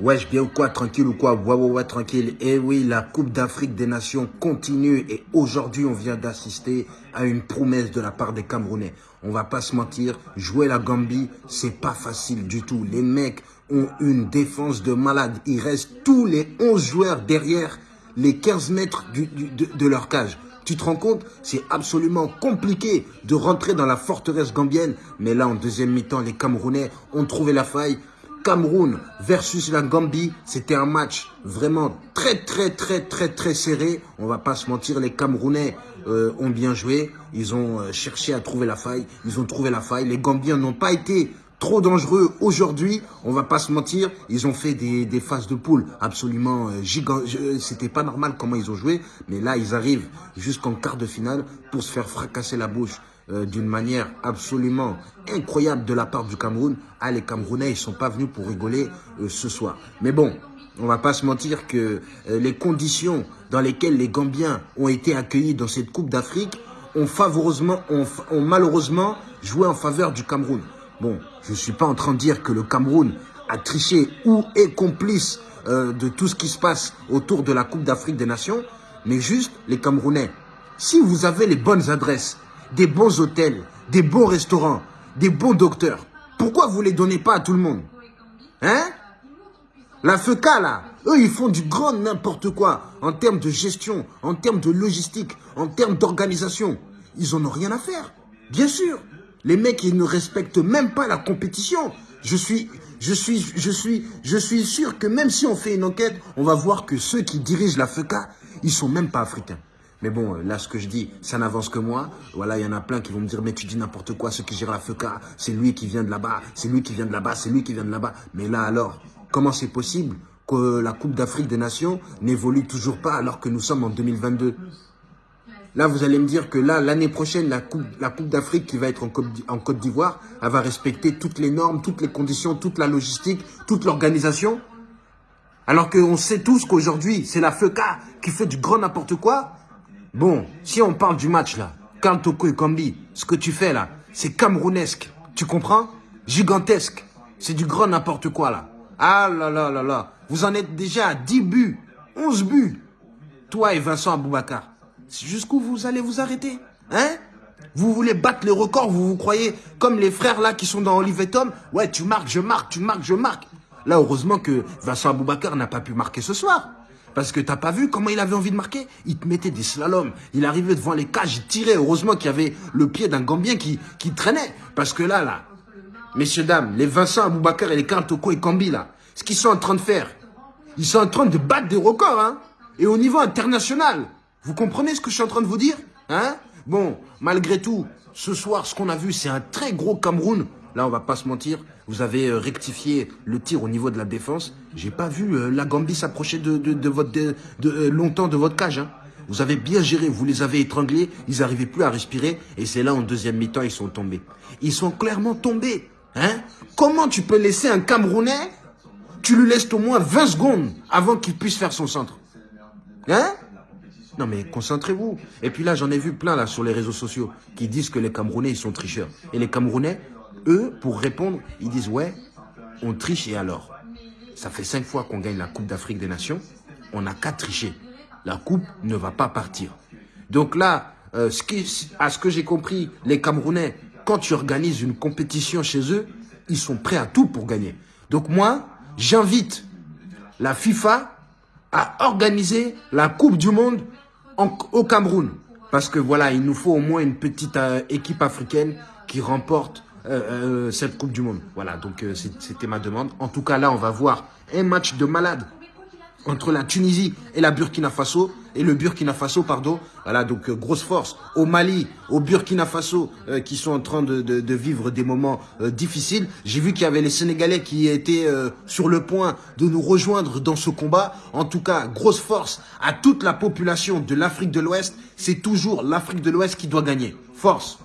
Wesh, bien ou quoi, tranquille ou quoi Ouais, ouais, ouais, tranquille. Et oui, la Coupe d'Afrique des Nations continue et aujourd'hui, on vient d'assister à une promesse de la part des Camerounais. On va pas se mentir, jouer la Gambie, c'est pas facile du tout. Les mecs ont une défense de malade. Il reste tous les 11 joueurs derrière les 15 mètres de leur cage. Tu te rends compte? C'est absolument compliqué de rentrer dans la forteresse gambienne. Mais là, en deuxième mi-temps, les Camerounais ont trouvé la faille. Cameroun versus la Gambie, c'était un match vraiment très très très très très serré. On va pas se mentir, les Camerounais euh, ont bien joué. Ils ont euh, cherché à trouver la faille. Ils ont trouvé la faille. Les Gambiens n'ont pas été trop dangereux aujourd'hui. On va pas se mentir, ils ont fait des, des phases de poule absolument euh, gigantes. C'était pas normal comment ils ont joué, mais là ils arrivent jusqu'en quart de finale pour se faire fracasser la bouche euh, d'une manière absolument incroyable de la part du Cameroun. Ah, les Camerounais, ils sont pas venus pour rigoler euh, ce soir. Mais bon, on va pas se mentir que euh, les conditions dans lesquelles les Gambiens ont été accueillis dans cette Coupe d'Afrique ont, malheureusement joué en faveur du Cameroun. Bon, je ne suis pas en train de dire que le Cameroun a triché ou est complice de tout ce qui se passe autour de la Coupe d'Afrique des Nations, mais juste les Camerounais. Si vous avez les bonnes adresses, des bons hôtels, des bons restaurants, des bons docteurs. Pourquoi vous ne les donnez pas à tout le monde Hein La FECA, là, eux, ils font du grand n'importe quoi en termes de gestion, en termes de logistique, en termes d'organisation. Ils en ont rien à faire. Bien sûr. Les mecs, ils ne respectent même pas la compétition. Je suis, je suis, je suis, je suis sûr que même si on fait une enquête, on va voir que ceux qui dirigent la FECA, ils sont même pas africains. Mais bon, là, ce que je dis, ça n'avance que moi. Voilà, il y en a plein qui vont me dire, mais tu dis n'importe quoi, ce qui gère la FECA, c'est lui qui vient de là-bas, c'est lui qui vient de là-bas, c'est lui qui vient de là-bas. Mais là, alors, comment c'est possible que la Coupe d'Afrique des Nations n'évolue toujours pas alors que nous sommes en 2022 Là, vous allez me dire que là, l'année prochaine, la Coupe, la coupe d'Afrique qui va être en Côte d'Ivoire, elle va respecter toutes les normes, toutes les conditions, toute la logistique, toute l'organisation? Alors qu'on sait tous qu'aujourd'hui, c'est la FECA qui fait du grand n'importe quoi. Bon, si on parle du match là, Kantoko et Kambi, ce que tu fais là, c'est camerounesque. Tu comprends? Gigantesque. C'est du grand n'importe quoi là. Ah là là là là. Vous en êtes déjà à 10 buts, 11 buts. Toi et Vincent Aboubakar. Jusqu'où vous allez vous arrêter Hein? Vous voulez battre les records, vous vous croyez comme les frères là qui sont dans Olivier Tom? Ouais, tu marques, je marque, tu marques, je marque. Là, heureusement que Vincent Aboubakar n'a pas pu marquer ce soir. Parce que t'as pas vu comment il avait envie de marquer Il te mettait des slaloms. Il arrivait devant les cages, il tirait. Heureusement qu'il y avait le pied d'un Gambien qui, traînait. Parce que là, là, messieurs, dames, les Vincent Aboubakar et les Kantoko et Kambi, là, ce qu'ils sont en train de faire, ils sont en train de battre des records, hein. Et au niveau international. Vous comprenez ce que je suis en train de vous dire Hein? Bon, malgré tout, ce soir, ce qu'on a vu, c'est un très gros Cameroun. Là, on va pas se mentir. Vous avez euh, rectifié le tir au niveau de la défense. J'ai pas vu euh, la Gambie s'approcher de, votre euh, longtemps de votre cage. Hein. Vous avez bien géré, vous les avez étranglés, ils n'arrivaient plus à respirer. Et c'est là, en deuxième mi-temps, ils sont tombés. Ils sont clairement tombés. Hein Comment tu peux laisser un Camerounais, tu lui laisses au moins 20 secondes avant qu'il puisse faire son centre Hein? Non mais concentrez-vous. Et puis là, j'en ai vu plein sur les réseaux sociaux qui disent que les Camerounais, ils sont tricheurs. Et les Camerounais, eux, pour répondre, ils disent ouais, on triche et alors? Ça fait cinq fois qu'on gagne la Coupe d'Afrique des Nations, on n'a qu'à tricher. La coupe ne va pas partir. Donc là, euh, à ce que j'ai compris, les Camerounais, quand tu organises une compétition chez eux, ils sont prêts à tout pour gagner. Donc moi, j'invite la FIFA à organiser la Coupe du Monde au Cameroun. Parce que voilà, il nous faut au moins une petite euh, équipe africaine qui remporte euh, euh, cette Coupe du Monde. Voilà, donc c'était ma demande. En tout cas, là, on va voir un match de malade entre la Tunisie et la Burkina Faso et le Burkina Faso, pardon. Voilà, donc grosse force au Mali, au Burkina Faso qui sont en train de, vivre des moments difficiles. J'ai vu qu'il y avait les Sénégalais qui étaient sur le point de nous rejoindre dans ce combat. En tout cas, grosse force à toute la population de l'Afrique de l'Ouest. C'est toujours l'Afrique de l'Ouest qui doit gagner. Force